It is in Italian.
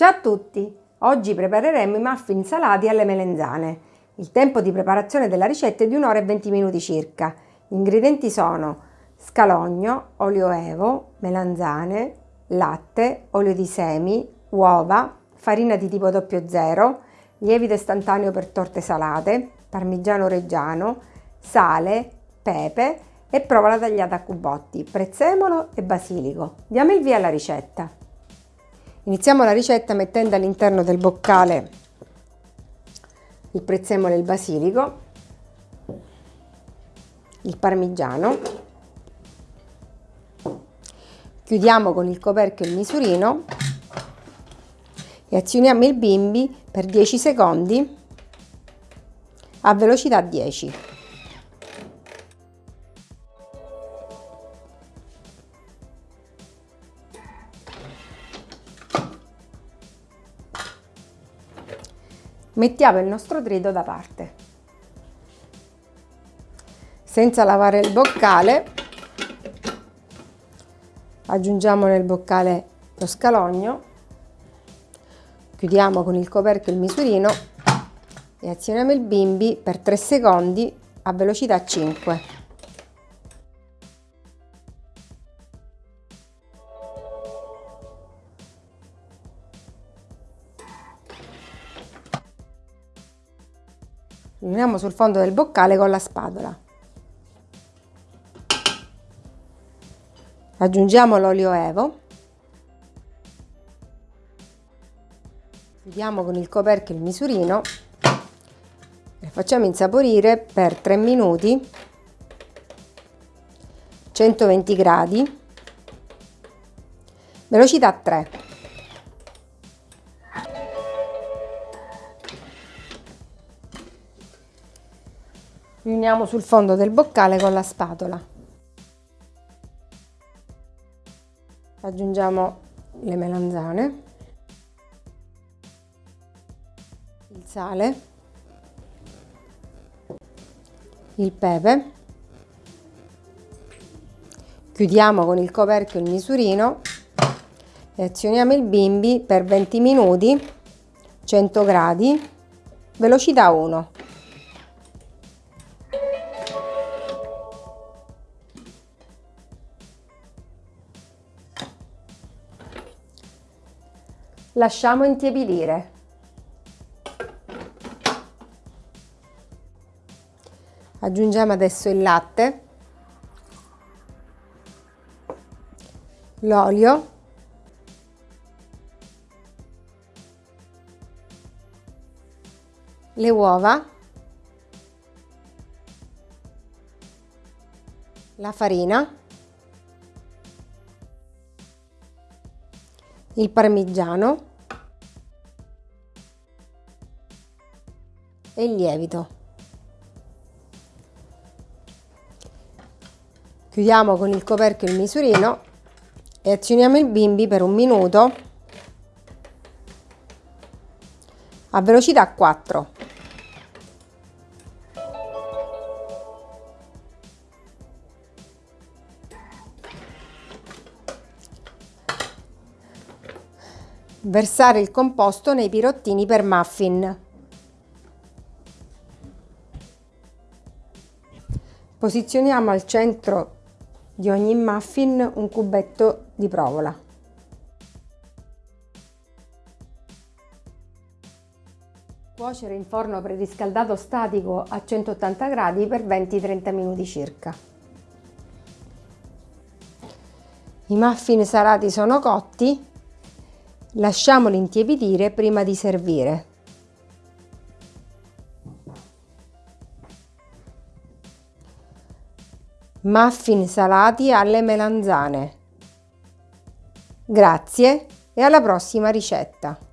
Ciao a tutti! Oggi prepareremo i muffin salati alle melenzane. Il tempo di preparazione della ricetta è di 1 ora e 20 minuti circa. Gli ingredienti sono scalogno, olio evo, melanzane, latte, olio di semi, uova, farina di tipo 00, lievito istantaneo per torte salate, parmigiano reggiano, sale, pepe e provola tagliata a cubotti, prezzemolo e basilico. Diamo il via alla ricetta. Iniziamo la ricetta mettendo all'interno del boccale il prezzemolo e il basilico, il parmigiano, chiudiamo con il coperchio il misurino e azioniamo il bimbi per 10 secondi a velocità 10. Mettiamo il nostro trito da parte. Senza lavare il boccale, aggiungiamo nel boccale lo scalogno, chiudiamo con il coperchio il misurino e azioniamo il bimbi per 3 secondi a velocità 5. Riuniamo sul fondo del boccale con la spatola. Aggiungiamo l'olio evo. Chiudiamo con il coperchio il misurino e facciamo insaporire per 3 minuti 120 gradi velocità 3 riuniamo sul fondo del boccale con la spatola. Aggiungiamo le melanzane, il sale, il pepe, chiudiamo con il coperchio il misurino e azioniamo il bimbi per 20 minuti, 100 gradi, velocità 1. Lasciamo intiepidire. Aggiungiamo adesso il latte, l'olio, le uova, la farina, il parmigiano e il lievito. Chiudiamo con il coperchio il misurino e azioniamo il bimbi per un minuto a velocità 4. Versare il composto nei pirottini per muffin. Posizioniamo al centro di ogni muffin un cubetto di provola. Cuocere in forno preriscaldato statico a 180 gradi per 20-30 minuti circa. I muffin salati sono cotti, Lasciamoli intiepidire prima di servire. Muffin salati alle melanzane. Grazie e alla prossima ricetta!